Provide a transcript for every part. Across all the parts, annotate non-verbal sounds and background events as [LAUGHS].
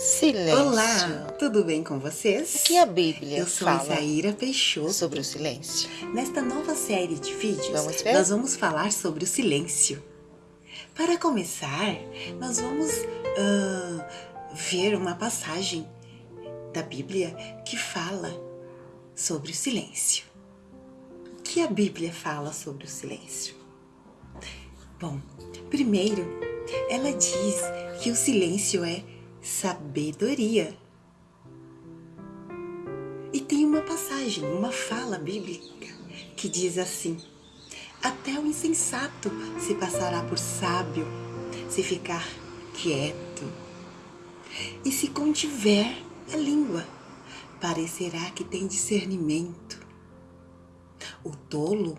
Silêncio. Olá, tudo bem com vocês? O que a Bíblia Eu sou fala Isaíra Peixoto. sobre o silêncio? Nesta nova série de vídeos, Vamos nós vamos falar sobre o silêncio. Para começar, nós vamos ah, ver uma passagem da Bíblia que fala sobre o silêncio. O que a Bíblia fala sobre o silêncio? Bom, primeiro, ela diz que o silêncio é sabedoria. E tem uma passagem, uma fala bíblica que diz assim: Até o insensato se passará por sábio se ficar quieto. E se contiver a língua, parecerá que tem discernimento. O tolo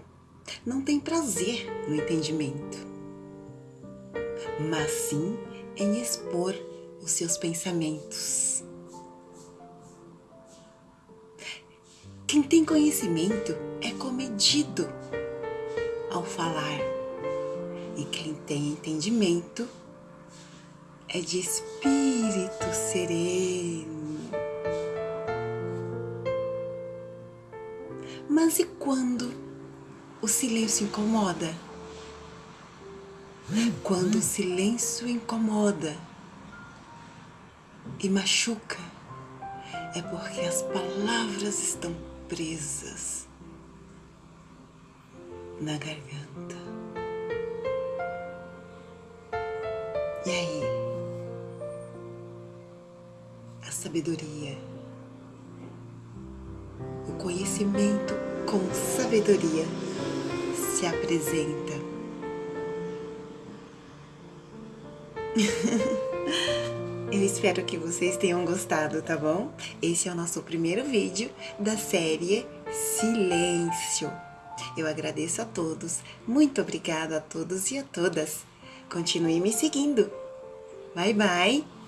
não tem prazer no entendimento, mas sim em expor os seus pensamentos. Quem tem conhecimento é comedido ao falar, e quem tem entendimento é de espírito sereno. Mas e quando o silêncio incomoda? Quando o silêncio incomoda e machuca, é porque as palavras estão presas na garganta. E aí? A sabedoria, o conhecimento com sabedoria se apresenta. [LAUGHS] Eu espero que vocês tenham gostado, tá bom? Esse é o nosso primeiro vídeo da série Silêncio. Eu agradeço a todos, muito obrigada a todos e a todas. Continue me seguindo. Bye, bye!